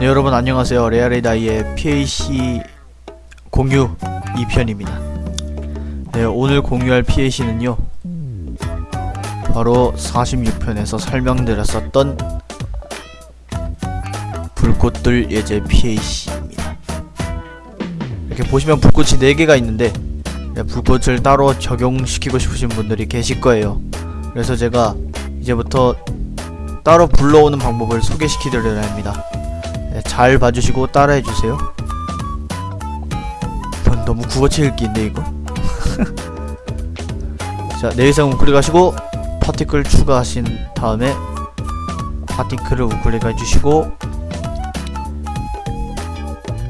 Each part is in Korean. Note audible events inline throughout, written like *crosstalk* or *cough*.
네 여러분 안녕하세요. 레아레다이의 PAC 공유 2편입니다. 네 오늘 공유할 PAC는요 바로 46편에서 설명드렸었던 불꽃들 예제 PAC입니다. 이렇게 보시면 불꽃이 4개가 있는데 네, 불꽃을 따로 적용시키고 싶으신 분들이 계실 거예요. 그래서 제가 이제부터 따로 불러오는 방법을 소개시키드려야 합니다 네, 잘 봐주시고 따라해주세요. 이건 너무 국어치 읽기인데 이거? *laughs* 자 내일상 우클릭하시고 파티클 추가하신 다음에 파티클을 우클릭해주시고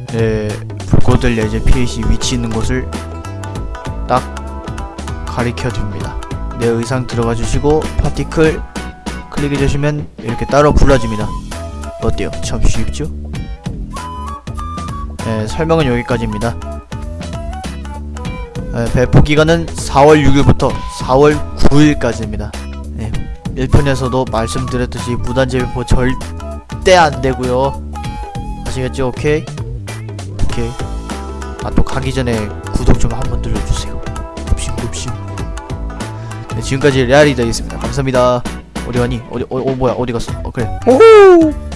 네 불꽃을 예제 PAC 위치 있는 곳을 딱 가리켜줍니다. 내 의상 들어가 주시고 파티클 클릭해 주시면 이렇게 따로 불러집니다 어때요? 참 쉽죠? 네, 설명은 여기까지입니다. 네, 배포 기간은 4월 6일부터 4월 9일까지입니다. 네, 1편에서도 말씀드렸듯이 무단제 배포 절대 안 되고요. 아시겠죠? 오케이? 오케이. 아, 또 가기 전에 구독 좀 한번 눌러주세요. 굽심. 네, 지금까지 레알이다였습니다. 감사합니다. 어디 가니? 어디, 어, 어, 뭐야, 어디 갔어? 어, 그래. 오호!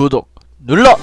구독 눌러!